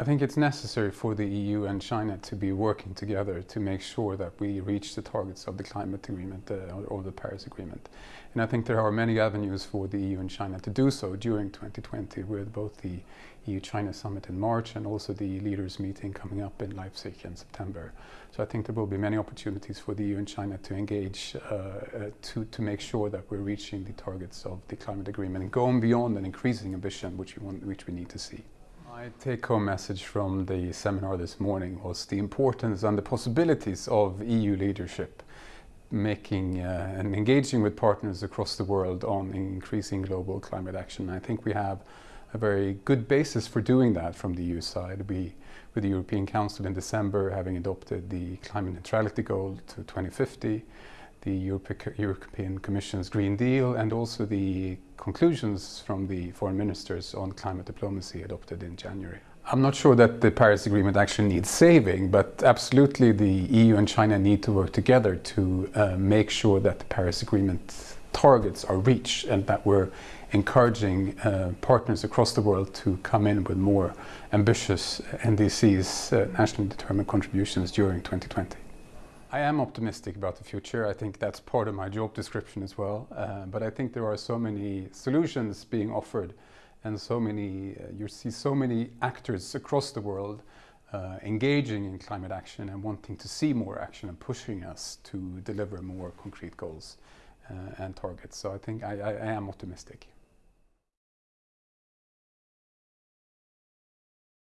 I think it's necessary for the EU and China to be working together to make sure that we reach the targets of the climate agreement uh, or the Paris Agreement. And I think there are many avenues for the EU and China to do so during 2020 with both the EU-China summit in March and also the leaders meeting coming up in Leipzig in September. So I think there will be many opportunities for the EU and China to engage uh, uh, to, to make sure that we're reaching the targets of the climate agreement and going beyond an increasing ambition which we, want, which we need to see. My take-home message from the seminar this morning was the importance and the possibilities of EU leadership making uh, and engaging with partners across the world on increasing global climate action. I think we have a very good basis for doing that from the EU side. We, with the European Council in December, having adopted the climate neutrality goal to 2050, the European Commission's Green Deal and also the conclusions from the foreign ministers on climate diplomacy adopted in January. I'm not sure that the Paris Agreement actually needs saving, but absolutely the EU and China need to work together to uh, make sure that the Paris Agreement targets are reached and that we're encouraging uh, partners across the world to come in with more ambitious NDCs, uh, nationally determined contributions during 2020. I am optimistic about the future. I think that's part of my job description as well. Uh, but I think there are so many solutions being offered and so many, uh, you see so many actors across the world uh, engaging in climate action and wanting to see more action and pushing us to deliver more concrete goals uh, and targets. So I think I, I, I am optimistic.